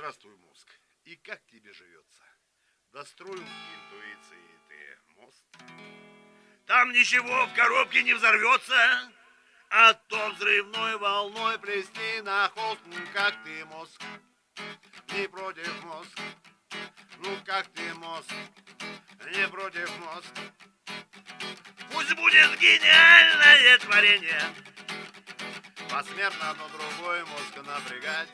Здравствуй, мозг. И как тебе живется? Достроил интуиции ты мост? Там ничего в коробке не взорвется, а то взрывной волной плести на холст, ну как ты мозг? Не против мозг, ну как ты мозг? Не против мозг. Пусть будет гениальное творение, Посмертно одно другой мозг напрягать,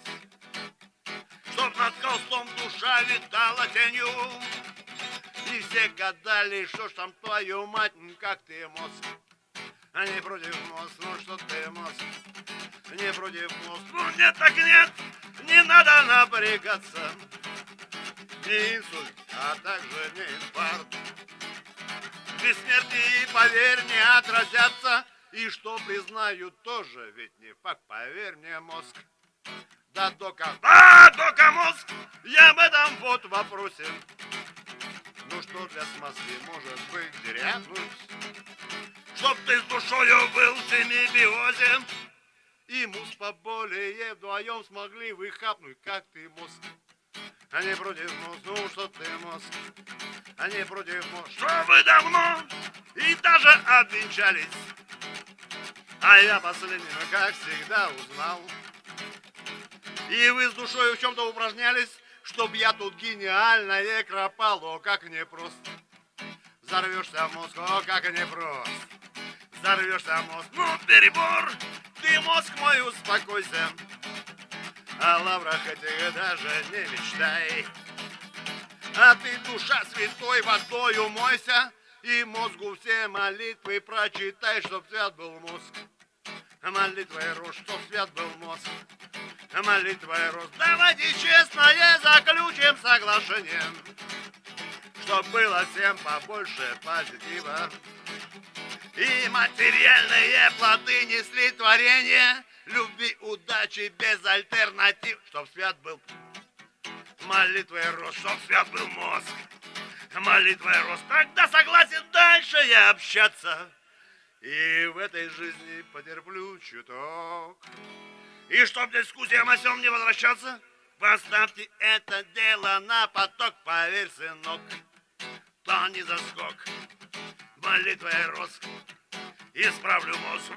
Чтоб над холстом душа витала тенью, И все гадали, что ж там твою мать, как ты мозг. А не против мозг, ну что ты мозг, не против мозг. Ну нет так нет, не надо напрягаться. Не инсульт, а также не инфаркт. Бессмертие, поверь, не отразятся и что признают тоже, ведь не факт, поверь мне, мозг. Да только... А, только мозг! Я об этом вот вопросе. Ну что для смазки может быть дерянуть? Чтоб ты с душою был в семибиозе. И мус поболее вдвоем смогли выхапнуть, как ты мозг. Не против мозг, ну что ты мозг, не против мозг. Что вы давно и даже обвенчались. А я последним, как всегда, узнал. И вы с душой в чем-то упражнялись, чтоб я тут гениальное кропал, о, как непросто. Взорвешься в мозг, о, как непросто. Взорвешься в мозг, ну перебор, ты мозг мой успокойся. О лаврах этих даже не мечтай. А ты, душа святой, водой умойся, и мозгу все молитвы прочитай, чтоб свят был мозг молитвой рост, чтоб свят был мозг, молитвой рост. Давайте честное заключим соглашение, чтоб было всем побольше позитива. И материальные плоды несли творение, любви, удачи без альтернатив, чтоб свят был молитвой рост, чтоб свят был мозг, молитвой рост. Тогда согласен дальше я общаться. И в этой жизни потерплю чуток. И чтоб дискуссиям о сём не возвращаться, поставьте это дело на поток, поверь, сынок, то не заскок. Молитвой рос, исправлю мозг.